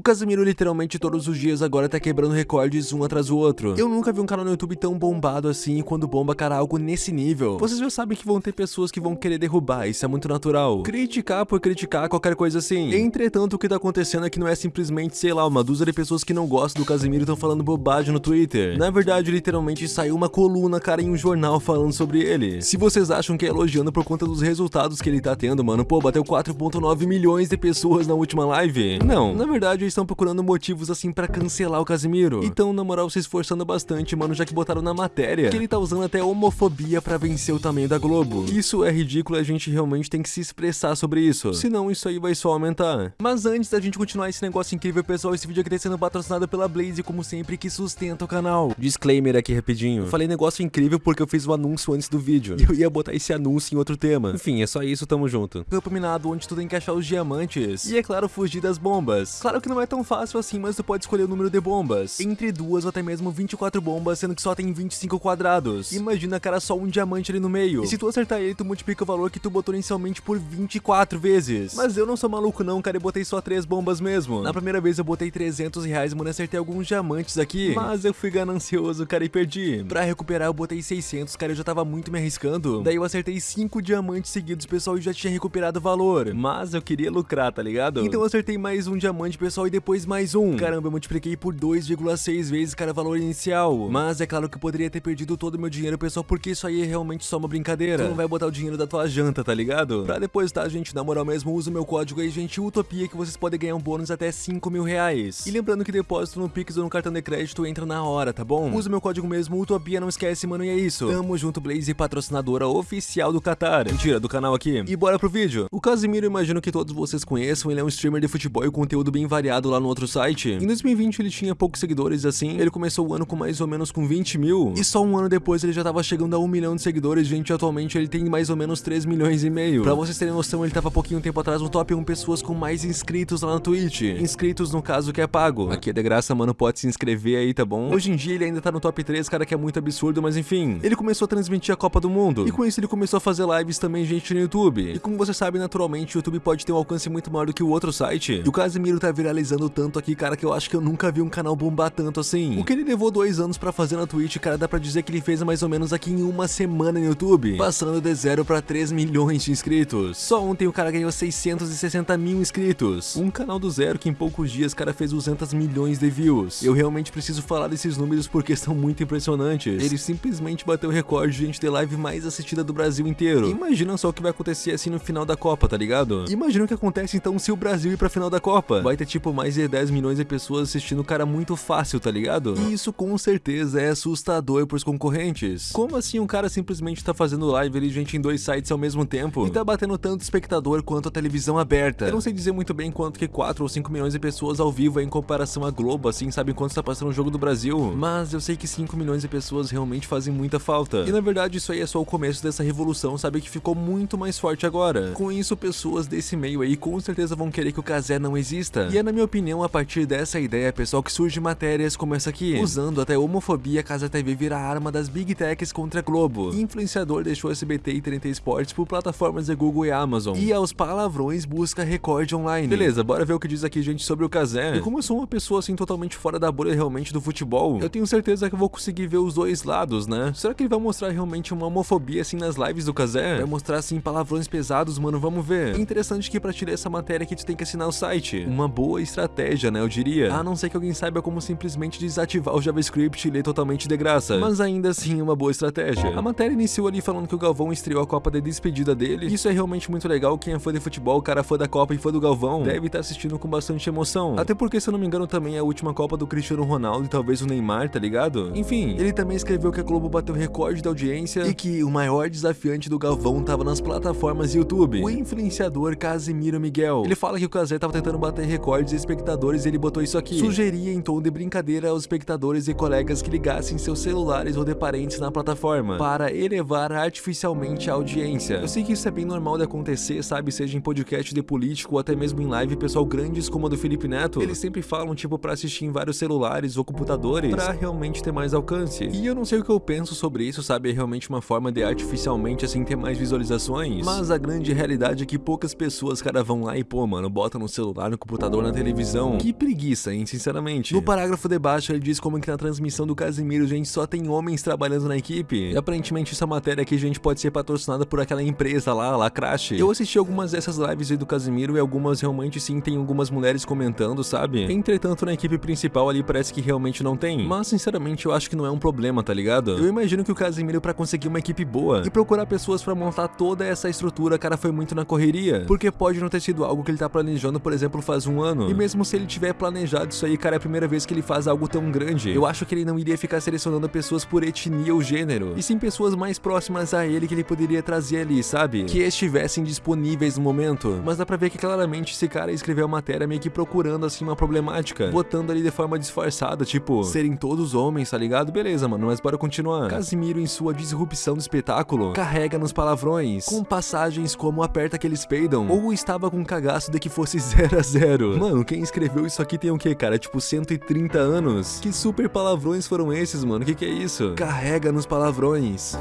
O Casimiro literalmente todos os dias agora tá quebrando recordes um atrás do outro. Eu nunca vi um canal no YouTube tão bombado assim quando bomba, cara, algo nesse nível. Vocês já sabem que vão ter pessoas que vão querer derrubar, isso é muito natural. Criticar por criticar, qualquer coisa assim. Entretanto, o que tá acontecendo é que não é simplesmente, sei lá, uma dúzia de pessoas que não gostam do Casimiro estão falando bobagem no Twitter. Na verdade, literalmente saiu uma coluna, cara, em um jornal falando sobre ele. Se vocês acham que é elogiando por conta dos resultados que ele tá tendo, mano, pô, bateu 4.9 milhões de pessoas na última live. Não, na verdade eles estão procurando motivos assim pra cancelar o Casimiro. Então, na moral, se esforçando bastante, mano, já que botaram na matéria que ele tá usando até homofobia pra vencer o tamanho da Globo. Isso é ridículo e a gente realmente tem que se expressar sobre isso. Senão isso aí vai só aumentar. Mas antes da gente continuar esse negócio incrível, pessoal, esse vídeo aqui tá sendo patrocinado pela Blaze, como sempre, que sustenta o canal. Disclaimer aqui rapidinho. Eu falei negócio incrível porque eu fiz o anúncio antes do vídeo. E eu ia botar esse anúncio em outro tema. Enfim, é só isso, tamo junto. Campo minado, onde tu tem que achar os diamantes. E é claro, fugir das bombas. Claro que não é tão fácil assim, mas tu pode escolher o número de bombas. Entre duas ou até mesmo 24 bombas, sendo que só tem 25 quadrados. Imagina, cara, só um diamante ali no meio. E se tu acertar ele, tu multiplica o valor que tu botou inicialmente por 24 vezes. Mas eu não sou maluco não, cara, e botei só 3 bombas mesmo. Na primeira vez eu botei 300 reais, mano, acertei alguns diamantes aqui. Mas eu fui ganancioso, cara, e perdi. Pra recuperar eu botei 600, cara, eu já tava muito me arriscando. Daí eu acertei 5 diamantes seguidos, pessoal, e já tinha recuperado o valor. Mas eu queria lucrar, tá ligado? Então eu acertei mais um diamante, pessoal, e depois mais um. Caramba, eu multipliquei por 2,6 vezes, cara, o valor inicial. Mas é claro que eu poderia ter perdido todo o meu dinheiro, pessoal, porque isso aí é realmente só uma brincadeira. Tu não vai botar o dinheiro da tua janta, tá ligado? Pra depois, tá, gente, na moral mesmo, usa o meu código aí, gente, Utopia, que vocês podem ganhar um bônus até 5 mil reais. E lembrando que depósito no Pix ou no cartão de crédito entra na hora, tá bom? Usa o meu código mesmo, Utopia, não esquece, mano, e é isso. Tamo junto, Blaze, patrocinadora oficial do Qatar. Mentira, do canal aqui. E bora pro vídeo. O Casimiro, imagino que todos vocês conheçam, ele é um streamer de futebol e conteúdo bem variado lá no outro site. Em 2020 ele tinha poucos seguidores assim, ele começou o ano com mais ou menos com 20 mil, e só um ano depois ele já tava chegando a 1 milhão de seguidores, gente, atualmente ele tem mais ou menos 3 milhões e meio. Pra vocês terem noção, ele tava pouquinho tempo atrás no top 1 pessoas com mais inscritos lá na Twitch. Inscritos no caso que é pago. Aqui é de graça, mano, pode se inscrever aí, tá bom? Hoje em dia ele ainda tá no top 3, cara, que é muito absurdo, mas enfim. Ele começou a transmitir a Copa do Mundo, e com isso ele começou a fazer lives também, gente, no YouTube. E como você sabe, naturalmente, o YouTube pode ter um alcance muito maior do que o outro site. E o Casimiro tá viralizando tanto aqui, cara, que eu acho que eu nunca vi um canal bombar tanto assim. O que ele levou dois anos pra fazer na Twitch, cara, dá pra dizer que ele fez mais ou menos aqui em uma semana no YouTube, passando de 0 pra 3 milhões de inscritos. Só ontem o cara ganhou 660 mil inscritos. Um canal do zero que em poucos dias, cara, fez 200 milhões de views. Eu realmente preciso falar desses números porque são muito impressionantes. Ele simplesmente bateu o recorde de gente ter live mais assistida do Brasil inteiro. Imagina só o que vai acontecer assim no final da Copa, tá ligado? Imagina o que acontece então se o Brasil ir pra final da Copa. Vai ter tipo mais de 10 milhões de pessoas assistindo o cara muito fácil, tá ligado? E isso com certeza é assustador pros concorrentes. Como assim um cara simplesmente tá fazendo live ali, gente, em dois sites ao mesmo tempo? E tá batendo tanto espectador quanto a televisão aberta. Eu não sei dizer muito bem quanto que 4 ou 5 milhões de pessoas ao vivo é em comparação à Globo, assim, sabe quanto tá passando o jogo do Brasil. Mas eu sei que 5 milhões de pessoas realmente fazem muita falta. E na verdade isso aí é só o começo dessa revolução, sabe, que ficou muito mais forte agora. Com isso, pessoas desse meio aí com certeza vão querer que o Kazé não exista. E é na minha opinião a partir dessa ideia, pessoal, que surge matérias como essa aqui. Usando até homofobia, Casa TV vira arma das Big Techs contra Globo. E influenciador deixou SBT e 30 Esportes por plataformas de Google e Amazon. E aos palavrões busca recorde online. Beleza, bora ver o que diz aqui, gente, sobre o Kazé. E como eu sou uma pessoa assim totalmente fora da bolha realmente do futebol, eu tenho certeza que eu vou conseguir ver os dois lados, né? Será que ele vai mostrar realmente uma homofobia assim nas lives do Kazé? Vai mostrar assim palavrões pesados, mano? Vamos ver. É interessante que pra tirar essa matéria aqui tu tem que assinar o site. Uma boa estratégia, né? Eu diria. A não ser que alguém saiba como simplesmente desativar o JavaScript e ler totalmente de graça. Mas ainda assim, uma boa estratégia. A matéria iniciou ali falando que o Galvão estreou a Copa de despedida dele. Isso é realmente muito legal. Quem é fã de futebol, cara fã da Copa e fã do Galvão, deve estar assistindo com bastante emoção. Até porque, se eu não me engano, também é a última Copa do Cristiano Ronaldo e talvez o Neymar, tá ligado? Enfim, ele também escreveu que a Globo bateu recorde de audiência e que o maior desafiante do Galvão tava nas plataformas YouTube. O influenciador Casimiro Miguel. Ele fala que o Kazé tava tentando bater recordes de espectadores ele botou isso aqui. Sugeria em tom de brincadeira aos espectadores e colegas que ligassem seus celulares ou de parentes na plataforma para elevar artificialmente a audiência. Eu sei que isso é bem normal de acontecer, sabe? Seja em podcast de político ou até mesmo em live, pessoal grandes como a do Felipe Neto, eles sempre falam tipo pra assistir em vários celulares ou computadores pra realmente ter mais alcance. E eu não sei o que eu penso sobre isso, sabe? É realmente uma forma de artificialmente assim ter mais visualizações. Mas a grande realidade é que poucas pessoas, cara, vão lá e pô, mano, bota no celular, no computador, na televisão televisão. Que preguiça, hein, sinceramente. No parágrafo de baixo, ele diz como que na transmissão do Casimiro, gente, só tem homens trabalhando na equipe. E aparentemente essa matéria aqui, gente, pode ser patrocinada por aquela empresa lá, lá Crash. Eu assisti algumas dessas lives aí do Casimiro e algumas realmente sim tem algumas mulheres comentando, sabe? Entretanto, na equipe principal ali parece que realmente não tem. Mas, sinceramente, eu acho que não é um problema, tá ligado? Eu imagino que o Casimiro, pra conseguir uma equipe boa e procurar pessoas pra montar toda essa estrutura, cara, foi muito na correria. Porque pode não ter sido algo que ele tá planejando, por exemplo, faz um ano. E mesmo se ele tiver planejado isso aí, cara, é a primeira vez que ele faz algo tão grande. Eu acho que ele não iria ficar selecionando pessoas por etnia ou gênero, e sim pessoas mais próximas a ele que ele poderia trazer ali, sabe? Que estivessem disponíveis no momento. Mas dá pra ver que claramente esse cara escreveu a matéria meio que procurando assim uma problemática, botando ali de forma disfarçada, tipo, serem todos homens, tá ligado? Beleza, mano, mas bora continuar. Casimiro, em sua disrupção do espetáculo, carrega nos palavrões, com passagens como aperta que eles peidam, ou estava com cagaço de que fosse 0 a 0 Mano, quem escreveu isso aqui tem o que, cara? Tipo, 130 anos? Que super palavrões foram esses, mano? Que que é isso? Carrega nos palavrões.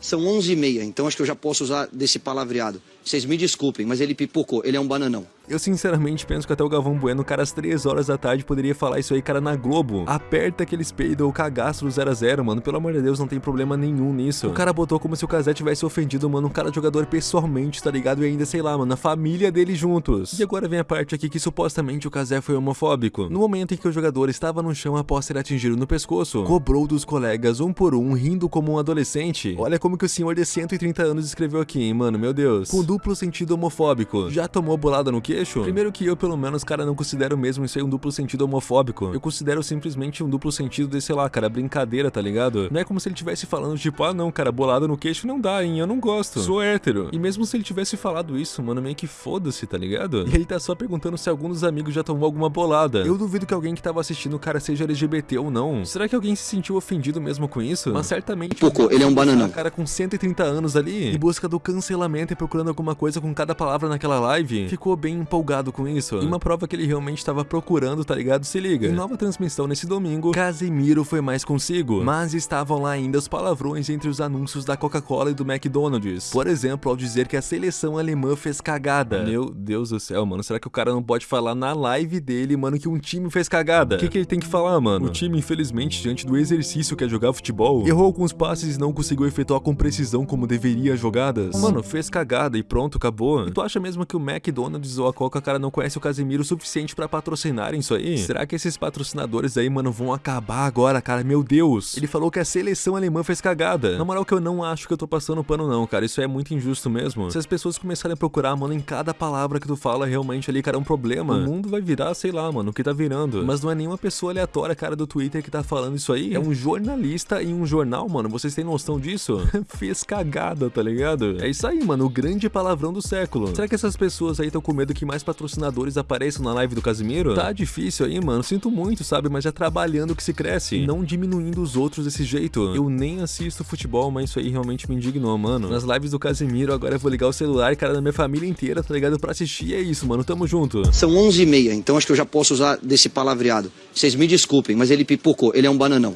São 11h30, então acho que eu já posso usar desse palavreado. Vocês me desculpem, mas ele pipocou, ele é um bananão. Eu sinceramente penso que até o Galvão Bueno, cara, às 3 horas da tarde poderia falar isso aí, cara, na Globo. Aperta aqueles peidos ou cagaço do 0x0, mano. Pelo amor de Deus, não tem problema nenhum nisso. O cara botou como se o Casé tivesse ofendido, mano, um cara jogador pessoalmente, tá ligado? E ainda, sei lá, mano, a família dele juntos. E agora vem a parte aqui que supostamente o Casé foi homofóbico. No momento em que o jogador estava no chão após ser atingido no pescoço, cobrou dos colegas um por um, rindo como um adolescente. Olha como que o senhor de 130 anos escreveu aqui, hein, mano, meu Deus. Com duplo sentido homofóbico. Já tomou bolada no queixo? Primeiro que eu, pelo menos, cara, não considero mesmo isso aí um duplo sentido homofóbico. Eu considero simplesmente um duplo sentido de, sei lá, cara, brincadeira, tá ligado? Não é como se ele tivesse falando, tipo, ah, não, cara, bolada no queixo não dá, hein, eu não gosto. Sou hétero. E mesmo se ele tivesse falado isso, mano, meio que foda-se, tá ligado? E ele tá só perguntando se algum dos amigos já tomou alguma bolada. Eu duvido que alguém que tava assistindo o cara seja LGBT ou não. Será que alguém se sentiu ofendido mesmo com isso? Mas certamente... Pouco, ele é um bananão. cara com 130 anos ali, em busca do cancelamento e procurando alguma coisa com cada palavra naquela live, ficou bem empolgado com isso. E uma prova que ele realmente estava procurando, tá ligado? Se liga. Em nova transmissão nesse domingo, Casemiro foi mais consigo, mas estavam lá ainda os palavrões entre os anúncios da Coca-Cola e do McDonald's. Por exemplo, ao dizer que a seleção alemã fez cagada. Meu Deus do céu, mano, será que o cara não pode falar na live dele, mano, que um time fez cagada? O que, que ele tem que falar, mano? O time, infelizmente, diante do exercício que é jogar futebol, errou alguns passes e não conseguiu efetuar com precisão como deveria as jogadas. Mano, fez cagada e pronto, acabou. E tu acha mesmo que o McDonald's ou a Coca, cara, não conhece o Casemiro o suficiente pra patrocinarem isso aí? Será que esses patrocinadores aí, mano, vão acabar agora, cara? Meu Deus. Ele falou que a seleção alemã fez cagada. Na moral que eu não acho que eu tô passando pano não, cara. Isso é muito injusto mesmo. Se as pessoas começarem a procurar, mano, em cada palavra que tu fala realmente ali, cara, é um problema. O mundo vai virar, sei lá, mano, o que tá virando. Mas não é nenhuma pessoa aleatória, cara, do Twitter que tá falando isso aí. É um jornalista em um jornal, mano. Vocês têm noção disso? Fez cagada, tá ligado? É isso aí, mano. O grande palavrão do século. Será que essas pessoas aí estão com medo que mais patrocinadores apareçam na live do Casimiro? Tá difícil aí, mano. Sinto muito, sabe? Mas é trabalhando que se cresce. Não diminuindo os outros desse jeito. Eu nem assisto futebol, mas isso aí realmente me indignou, mano. Nas lives do Casimiro, agora eu vou ligar o celular, cara, da minha família inteira, tá ligado? Pra assistir. É isso, mano. Tamo junto. São 11h30, então acho que eu já posso usar desse palavreado. Vocês me desculpem, mas ele pipocou, ele é um bananão.